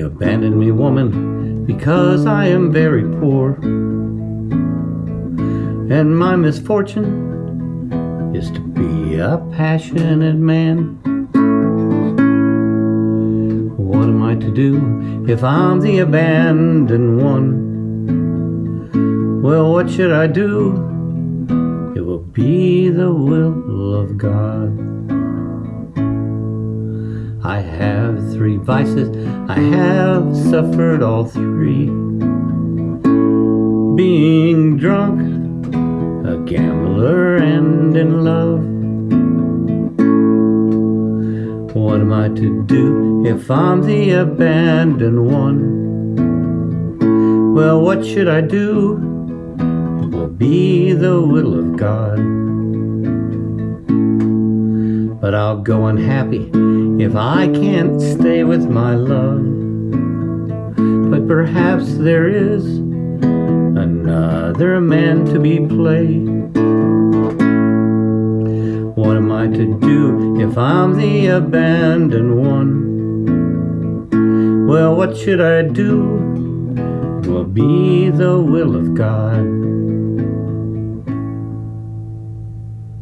Abandon me, woman, because I am very poor. And my misfortune is to be a passionate man. What am I to do if I'm the abandoned one? Well, what should I do? It will be the will of God. I have three vices, I have suffered all three. Being drunk, a gambler, and in love. What am I to do if I'm the abandoned one? Well, what should I do? It will be the will of God. But I'll go unhappy if I can't stay with my love. But perhaps there is another man to be played. What am I to do if I'm the abandoned one? Well, what should I do? Will be the will of God.